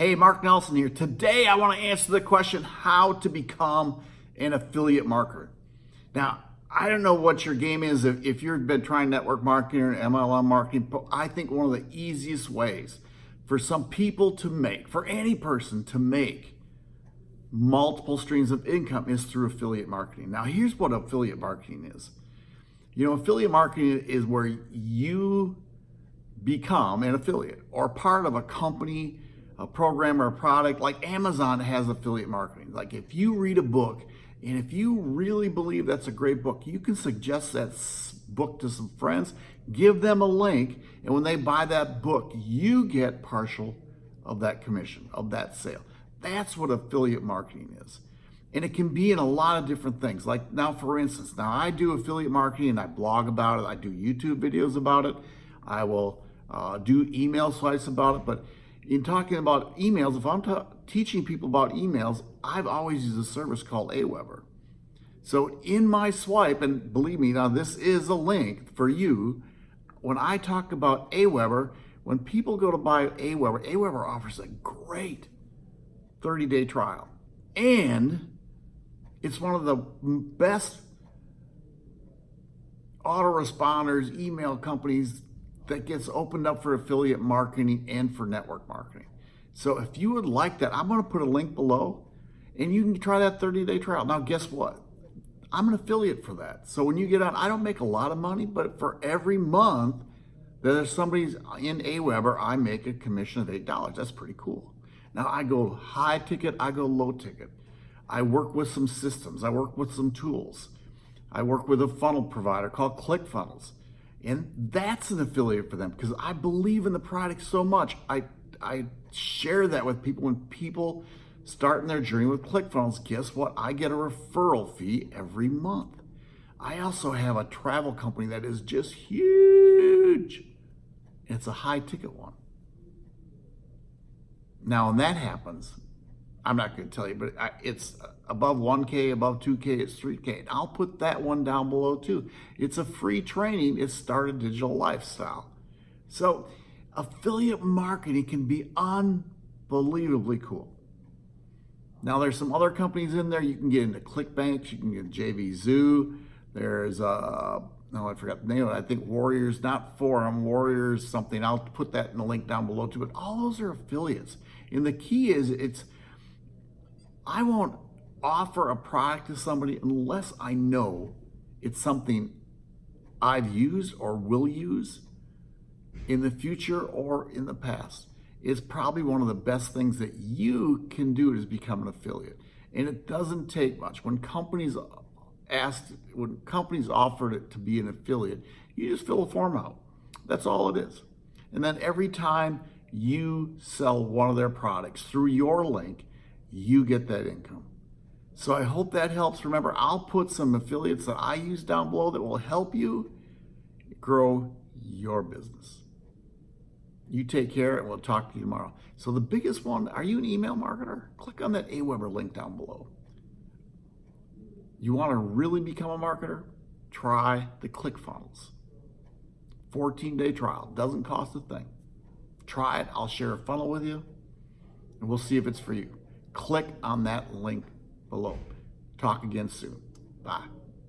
Hey, Mark Nelson here. Today I want to answer the question how to become an affiliate marketer. Now, I don't know what your game is if, if you've been trying network marketing or MLM marketing, but I think one of the easiest ways for some people to make, for any person to make multiple streams of income is through affiliate marketing. Now, here's what affiliate marketing is. You know, affiliate marketing is where you become an affiliate or part of a company, a program or a product like Amazon has affiliate marketing. Like if you read a book and if you really believe that's a great book, you can suggest that book to some friends, give them a link, and when they buy that book, you get partial of that commission, of that sale. That's what affiliate marketing is. And it can be in a lot of different things. Like now, for instance, now I do affiliate marketing and I blog about it. I do YouTube videos about it. I will uh, do email sites about it. But in talking about emails, if I'm teaching people about emails, I've always used a service called Aweber. So in my swipe, and believe me, now this is a link for you. When I talk about Aweber, when people go to buy Aweber, Aweber offers a great 30-day trial. And it's one of the best autoresponders, email companies that gets opened up for affiliate marketing and for network marketing. So if you would like that, I'm going to put a link below and you can try that 30 day trial. Now, guess what? I'm an affiliate for that. So when you get on, I don't make a lot of money, but for every month that there's somebody's in Aweber, I make a commission of $8. That's pretty cool. Now I go high ticket, I go low ticket. I work with some systems. I work with some tools. I work with a funnel provider called ClickFunnels. And that's an affiliate for them because I believe in the product so much. I, I share that with people when people starting their journey with ClickFunnels. Guess what? I get a referral fee every month. I also have a travel company that is just huge. It's a high ticket one. Now, when that happens, I'm not going to tell you, but it's above 1K, above 2K, it's 3K. I'll put that one down below too. It's a free training. It's Start a Digital Lifestyle. So affiliate marketing can be unbelievably cool. Now there's some other companies in there. You can get into ClickBank. You can get JVZoo. There's, uh, no, I forgot the name of it. I think Warriors, not Forum, Warriors something. I'll put that in the link down below too. But all those are affiliates. And the key is it's, I won't offer a product to somebody unless I know it's something I've used or will use in the future or in the past. It's probably one of the best things that you can do is become an affiliate. And it doesn't take much. When companies asked, when companies offered it to be an affiliate, you just fill a form out. That's all it is. And then every time you sell one of their products through your link, you get that income. So I hope that helps. Remember, I'll put some affiliates that I use down below that will help you grow your business. You take care and we'll talk to you tomorrow. So the biggest one, are you an email marketer? Click on that Aweber link down below. You want to really become a marketer? Try the ClickFunnels. 14 day trial, doesn't cost a thing. Try it, I'll share a funnel with you and we'll see if it's for you click on that link below. Talk again soon. Bye.